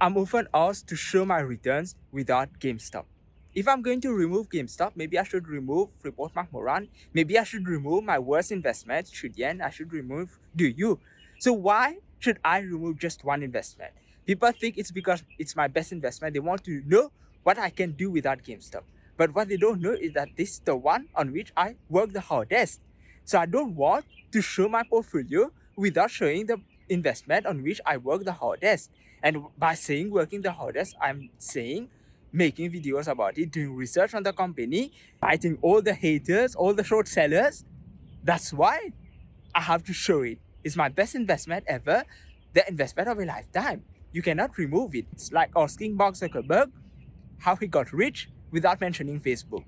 I'm often asked to show my returns without GameStop. If I'm going to remove GameStop, maybe I should remove Freeport McMoran. Maybe I should remove my worst investment, Tridian. I should remove Douyu. So why should I remove just one investment? People think it's because it's my best investment. They want to know what I can do without GameStop. But what they don't know is that this is the one on which I work the hardest. So I don't want to show my portfolio without showing the investment on which I work the hardest. And by saying working the hardest, I'm saying making videos about it, doing research on the company, fighting all the haters, all the short sellers. That's why I have to show it. It's my best investment ever, the investment of a lifetime. You cannot remove it. It's like asking Mark Zuckerberg how he got rich without mentioning Facebook.